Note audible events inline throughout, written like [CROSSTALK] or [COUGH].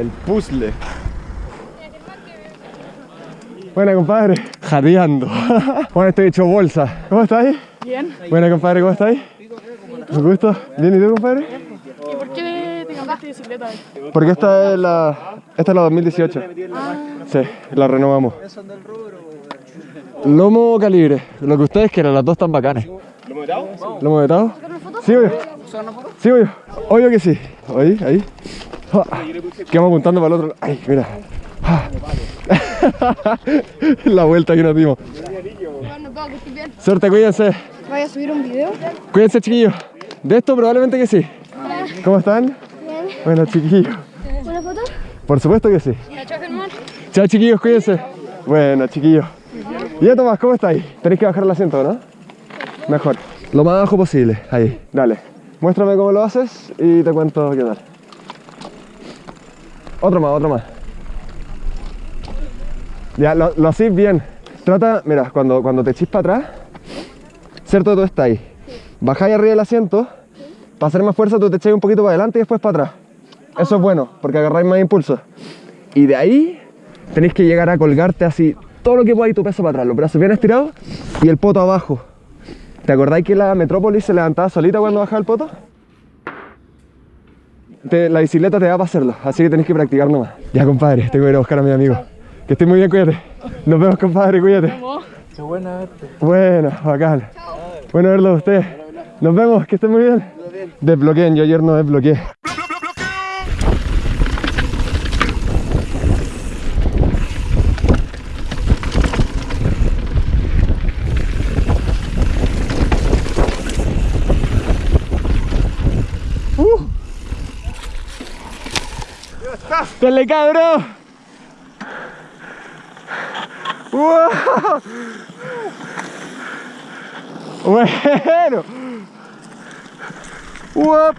El puzzle. Buena, compadre. Jadeando. [LAUGHS] bueno, estoy hecho bolsa. ¿Cómo estáis? Bien. Buena, compadre, ¿cómo estáis? ¿Me gusta? ¿Bien y tú, compadre? ¿Y por qué te cambiaste de bicicleta? Porque esta es la, esta es la 2018. Sí, la renovamos. Lomo calibre, lo que ustedes quieran, las dos están bacanas. ¿Lomo vetado? ¿Lomo vetado? Sí, obvio. Sí, obvio. Obvio que sí. Ahí, ahí. Ah, Quedamos apuntando para el otro. Ay, mira. Ah. [LAUGHS] La vuelta que nos dimos. Que. Suerte, cuídense. ¿Vaya a subir un video? Cuídense, chiquillos. De esto probablemente que sí. ¿Cómo están? Bien. Bueno, chiquillos. ¿Una foto? Por supuesto que sí. Chao chiquillos, cuídense. Bueno, chiquillos. Y ya Tomás, ¿cómo estáis? Tenéis que bajar el asiento, ¿no? Mejor. Lo más bajo posible. Ahí, dale. Muéstrame cómo lo haces y te cuento qué tal. Otro más, otro más. Ya, lo, lo hacéis bien. Trata, mira, cuando, cuando te echís para atrás, ¿cierto? Tú estás ahí. Bajáis arriba del asiento, para hacer más fuerza tú te echáis un poquito para adelante y después para atrás. Eso es bueno, porque agarráis más impulso. Y de ahí tenéis que llegar a colgarte así todo lo que podáis tu peso para atrás, los brazos bien estirados y el poto abajo. ¿Te acordáis que la Metrópolis se levantaba solita cuando bajaba el poto? Te- la bicicleta te da para hacerlo, así que tenéis que practicar nomás. Ya, compadre, tengo que ir a buscar a mi amigo. Que estés muy bien, cuídate. Nos vemos, compadre, cuídate. Qué buena verte. Bueno, bacán. Bueno verlo a usted. Nos vemos, que estén muy bien. Desbloqueen, yo ayer no desbloqueé. ¡Dale, cabrón! ¡Wow! Bueno. Uap.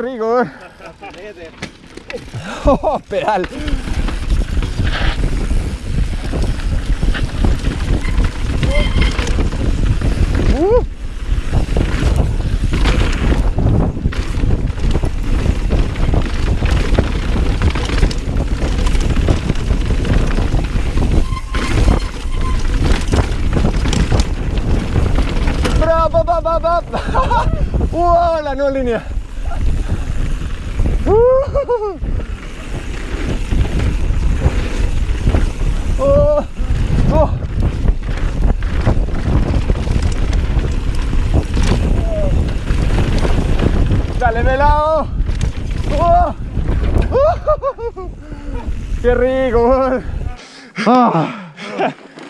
Rico! eh! [LAUGHS] ¡Oh, pedal! Uh. ¡Bravo, pa, pa, pa, pa! ¡Wow! [LAUGHS] La nueva línea. Uh. Oh. Oh. Dale melado. Oh. Uh. Qué rico. Ah.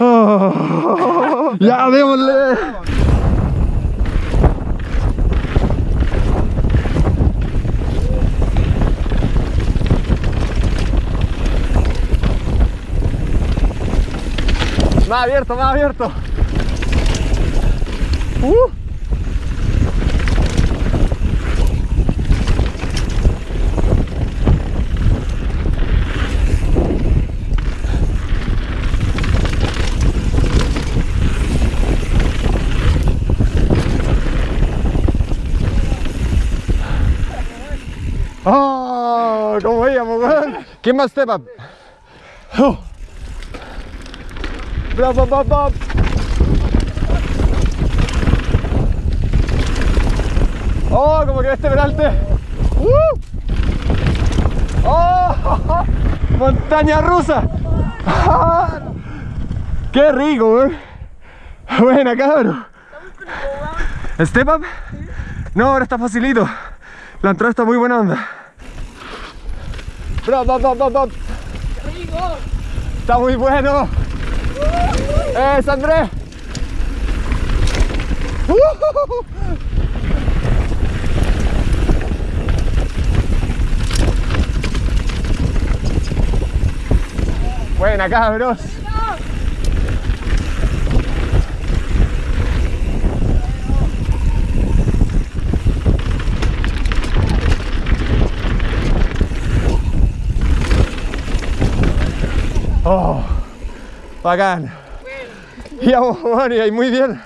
Oh. [LAUGHS] Ya, démosle. Más abierto, más abierto. Uh. ¡Oh! ¿Cómo íbamos, weón? ¿Quién más step up? Oh. Bravo, bravo, bravo. Oh, como que este peralte. ¡Uh! Oh, [LAUGHS] montaña rusa. [LAUGHS] Qué rico, weón. Buena, cabrón. ¿Step up? No, ahora está facilito. La entrada está muy buena onda. Bravo, bravo, bravo, bravo. Está muy bueno. ¡Eh, Andrés! ¡Uh! Buena, cabros. Oh, bacán. Ya, bueno, y ahí muy bien.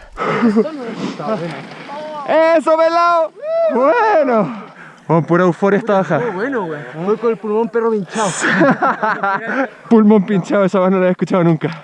¡Eso, pelado! Bueno. Con pura euforia esta baja. Bueno, güey. Voy con el pulmón perro pinchado. [LAUGHS] Pulmón pinchado, esa voz no la había escuchado nunca.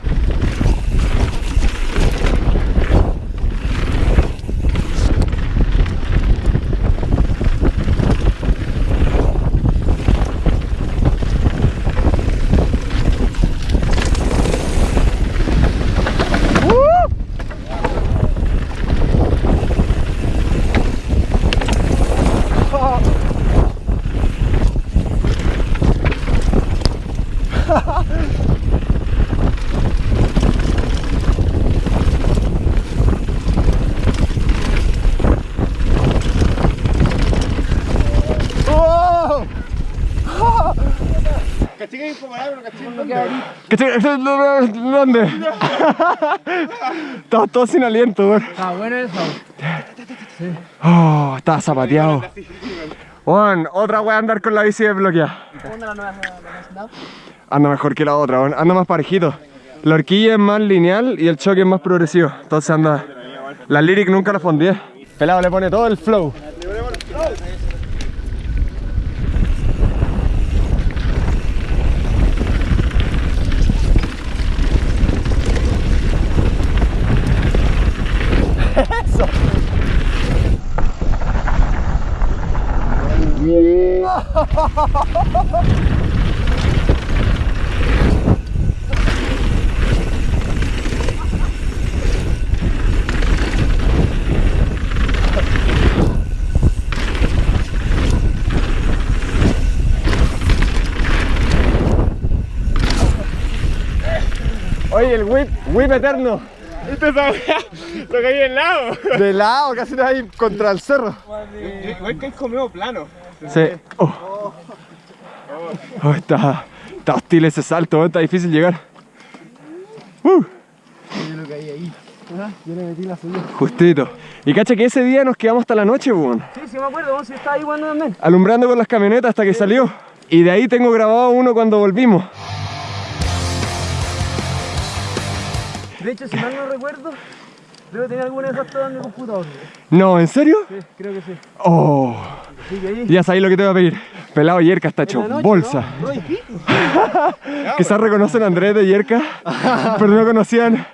¿Dónde? Estamos todos sin aliento, weón. Ah, bueno eso. Oh, estaba zapateado. Juan, otra wea andar con la bici desbloqueada. Anda mejor que la otra, weón. anda más parejito. La horquilla es más lineal y el choque es más progresivo. Entonces anda. La lyric nunca la fondié. Pelado le pone todo el flow. Oye, el whip, whip eterno. Esto es esa weá, lo caí en lado. De lado, casi te ahí contra el cerro. Igual que es comido plano. Sí. Oh. Oh, está, está hostil ese salto, está difícil llegar. Uh. Yo le metí la. Justito. Y cacha que ese día nos quedamos hasta la noche, weón. Sí, sí me acuerdo, vos estaba ahí jugando también. Alumbrando con las camionetas hasta que salió. Y de ahí tengo grabado uno cuando volvimos. De hecho, si mal no recuerdo, debo tener alguna de esas todas en mi computador. No, ¿en serio? Sí, creo que sí. Oh. Ya sabéis lo que te voy a pedir. Pelado Yerka está hecho noche, bolsa. [LAUGHS] Quizás reconocen a Andrés de Yerka, pero no conocían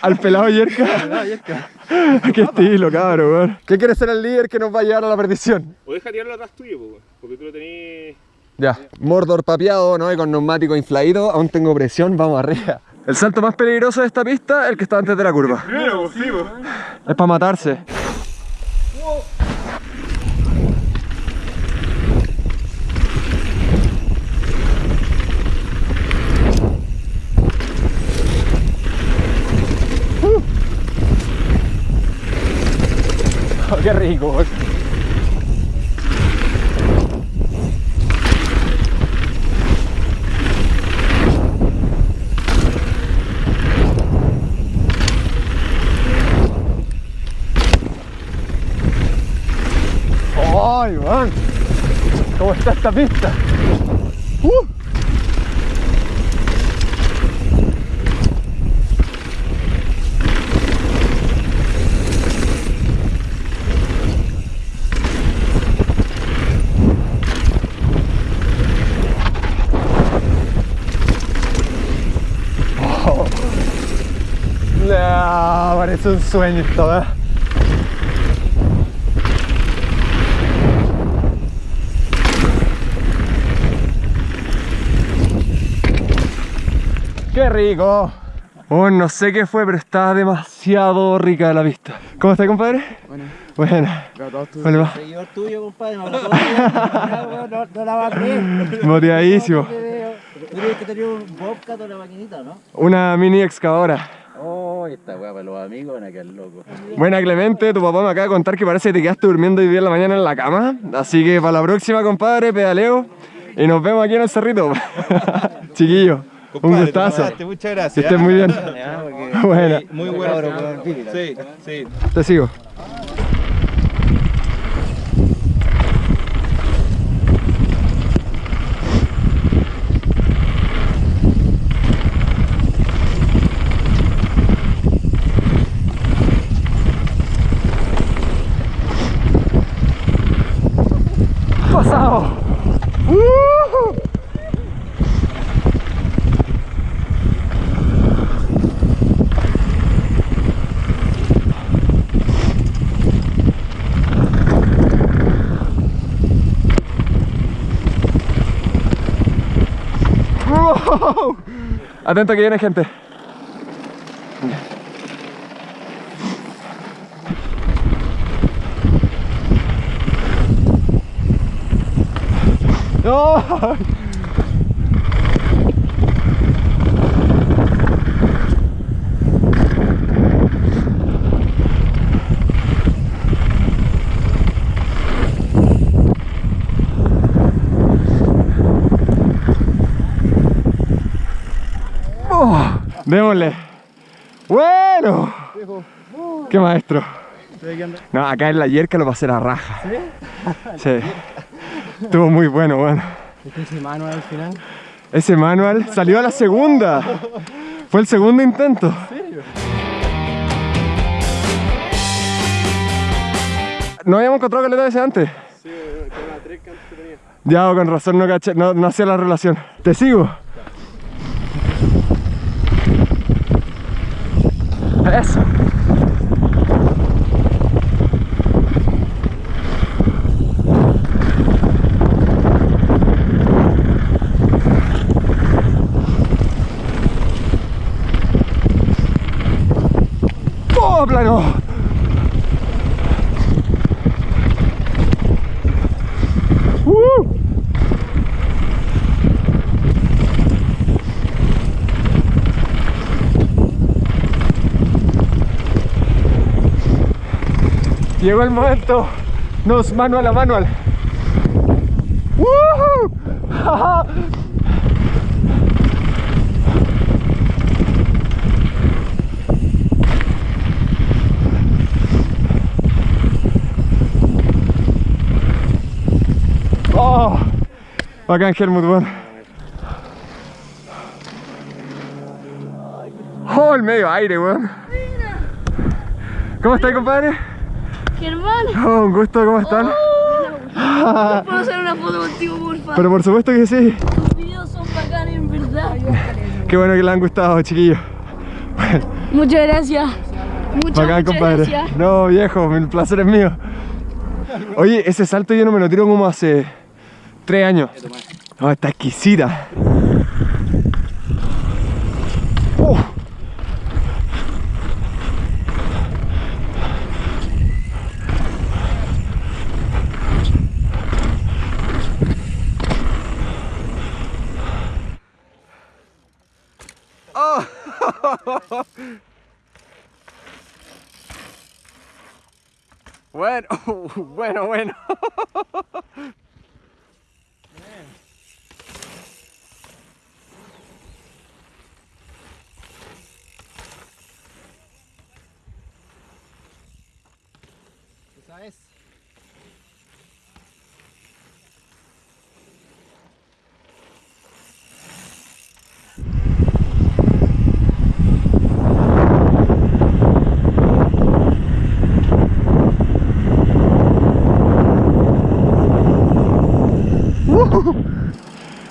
al pelado Yerka. [LAUGHS] [LAUGHS] Qué estilo, cabrón, weón. ¿Qué quiere ser el líder que nos va a llevar a la perdición? O deja tirarlo atrás tuyo, porque tú lo tenés. Ya. Mordor papeado, ¿no? Y con neumático infladito, aún tengo presión, vamos arriba. El salto más peligroso de esta pista, el que está antes de la curva. Primero, pues sí. Es para matarse. [LAUGHS] qué rico. ¡Ay, man! ¿Cómo está esta pista? ¡Uh! Oh. No, parece un sueño esto, ¿eh? ¡Qué rico! Oh, no sé qué fue, pero estaba demasiado rica la vista. ¿Cómo está, compadre? Bueno. Buena. Vale, va. Seguidor tuyo, compadre, me día. no, no la va a creer. Motivadísimo. Tú tienes que tener un Bobcat o una maquinita, ¿no? Una mini excavadora. Oh, esta weá para los amigos van a quedar locos. Buena, Clemente. Tu papá me acaba de contar que parece que te quedaste durmiendo hoy día en la mañana en la cama. Así que para la próxima, compadre, pedaleo. Y nos vemos aquí en el cerrito. [LAUGHS] Chiquillo. Un gustazo. Muchas Que gracias. estés muy bien. [LAUGHS] Buena. Muy bueno. Sí, sí. Te sigo. Atento que viene gente. ¡No! Oh, démosle. Bueno. Qué maestro. No, acá en la yerca lo pasé la raja. ¿Sí? Sí. Estuvo muy bueno, bueno. Ese manual al final. Ese manual salió a la segunda. Fue el segundo intento. ¿No habíamos encontrado caleta ese antes? Sí, tenía tres que antes tenía. Ya, con razón no, caché, no, no hacía la relación. ¿Te sigo? Eso. ¡Oh, plano! ¡Uh! Llegó el momento. Nos manual a manual. [LAUGHS] Oh, bacán Helmut, weón. Oh, el medio aire, weón. ¿Cómo estáis, compadre? Germán, [LAUGHS] Oh, un gusto, ¿cómo están? [LAUGHS] ¿puedo hacer una foto contigo, por favor? Pero por supuesto que sí. Tus videos son bacanes, en verdad. Qué bueno que les han gustado, chiquillos. Muchas gracias. Muchas, Bacán, muchas compadre. gracias. No, viejo, el placer es mío. Oye, ese salto yo no me lo tiro como hace tres años. No, está exquisita. [LAUGHS] Bueno, bueno, bueno. [LAUGHS]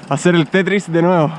Hacer el Tetris de nuevo.